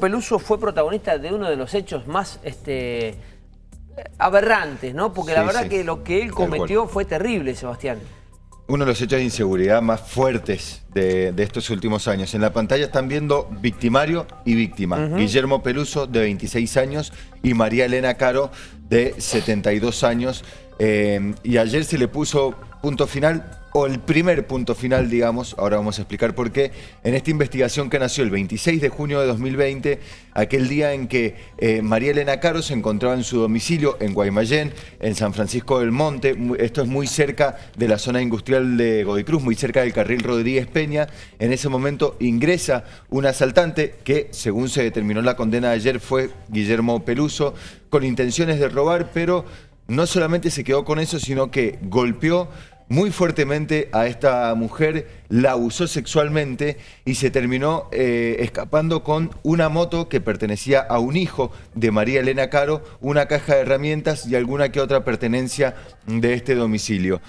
Peluso fue protagonista de uno de los hechos más este, aberrantes, ¿no? Porque la verdad sí. que lo que él cometió fue terrible, Sebastián. Uno de los hechos de inseguridad más fuertes de, de estos últimos años. En la pantalla están viendo victimario y víctima. Guillermo Peluso, de 26 años, y María Elena Caro, de 72 años. Eh, y ayer se le puso punto final, o el primer punto final, digamos, ahora vamos a explicar por qué, en esta investigación que nació el 26 de junio de 2020, aquel día en que eh, María Elena Caro se encontraba en su domicilio en Guaymallén, en San Francisco del Monte, esto es muy cerca de la zona industrial de Godoy Cruz, muy cerca del carril Rodríguez Peña, en ese momento ingresa un asaltante que, según se determinó la condena de ayer, fue Guillermo Peluso, con intenciones de robar, pero no solamente se quedó con eso, sino que golpeó muy fuertemente a esta mujer, la abusó sexualmente y se terminó eh, escapando con una moto que pertenecía a un hijo de María Elena Caro, una caja de herramientas y alguna que otra pertenencia de este domicilio.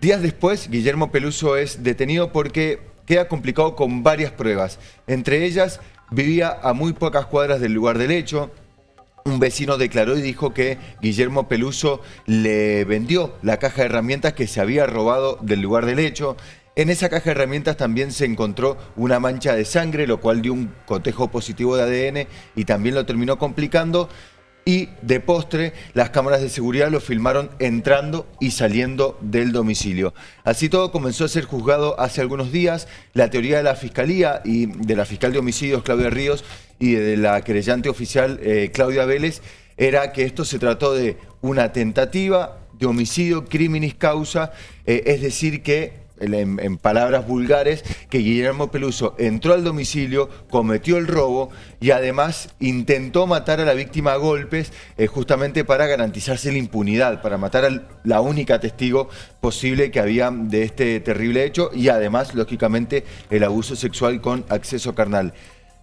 Días después, Guillermo Peluso es detenido porque queda complicado con varias pruebas. Entre ellas, vivía a muy pocas cuadras del lugar del hecho, un vecino declaró y dijo que Guillermo Peluso le vendió la caja de herramientas que se había robado del lugar del hecho. En esa caja de herramientas también se encontró una mancha de sangre, lo cual dio un cotejo positivo de ADN y también lo terminó complicando. Y de postre, las cámaras de seguridad lo filmaron entrando y saliendo del domicilio. Así todo comenzó a ser juzgado hace algunos días. La teoría de la Fiscalía y de la fiscal de homicidios, Claudia Ríos, y de la querellante oficial, eh, Claudia Vélez, era que esto se trató de una tentativa de homicidio criminis causa, eh, es decir que en, palabras vulgares, que Guillermo Peluso entró al domicilio, cometió el robo y además intentó matar a la víctima a golpes eh, justamente para garantizarse la impunidad, para matar a la única testigo posible que había de este terrible hecho y además, lógicamente, el abuso sexual con acceso carnal.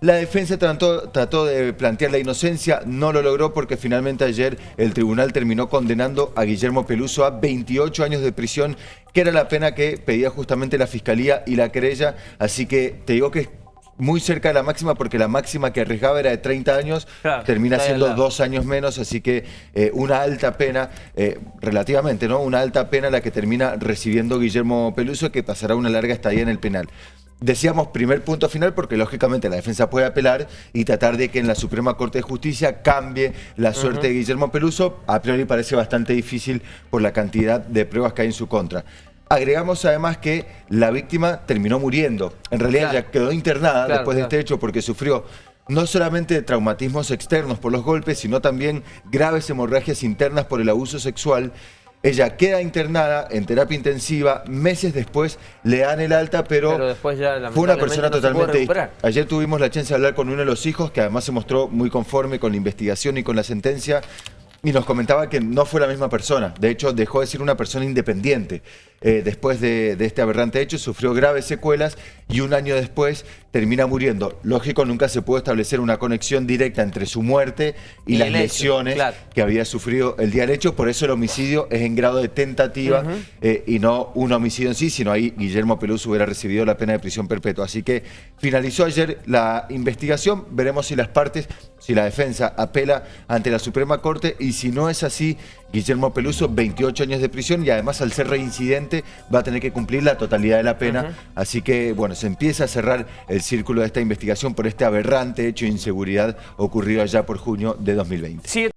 La defensa trató, trató, de plantear la inocencia, no lo logró porque finalmente ayer el tribunal terminó condenando a Guillermo Peluso a 28 años de prisión, que era la pena que pedía justamente la fiscalía y la querella. Así que te digo que es muy cerca de la máxima porque la máxima que arriesgaba era de 30 años, Claro, termina siendo dos años menos, así que eh, una alta pena, eh, relativamente, ¿no? Una alta pena la que termina recibiendo Guillermo Peluso, que pasará una larga estadía en el penal. Decíamos primer punto final porque lógicamente la defensa puede apelar y tratar de que en la Suprema Corte de Justicia cambie la suerte de Guillermo Peluso. A priori parece bastante difícil por la cantidad de pruebas que hay en su contra. Agregamos además que la víctima terminó muriendo. En realidad Claro. ya quedó internada Claro, después de este hecho porque sufrió no solamente traumatismos externos por los golpes, sino también graves hemorragias internas por el abuso sexual. Ella queda internada en terapia intensiva, meses después le dan el alta, pero, Pero después ya, fue una persona no totalmente... Ayer tuvimos la chance de hablar con uno de los hijos, que además se mostró muy conforme con la investigación y con la sentencia, y nos comentaba que no fue la misma persona. De hecho, dejó de ser una persona independiente. Eh, después de, de este aberrante hecho, sufrió graves secuelas y un año después termina muriendo. Lógico, nunca se pudo establecer una conexión directa entre su muerte y, Y las hecho, lesiones claro. que había sufrido el día del hecho. Por eso el homicidio es en grado de tentativa eh, y no un homicidio en sí, sino ahí Guillermo Peluso hubiera recibido la pena de prisión perpetua. Así que finalizó ayer la investigación. Veremos si las partes, si la defensa apela ante la Suprema Corte y si no es así, Guillermo Peluso, 28 años de prisión y además al ser reincidente va a tener que cumplir la totalidad de la pena. Así que, bueno, se empieza a cerrar el círculo de esta investigación por este aberrante hecho de inseguridad ocurrido allá por junio de 2020. Sigue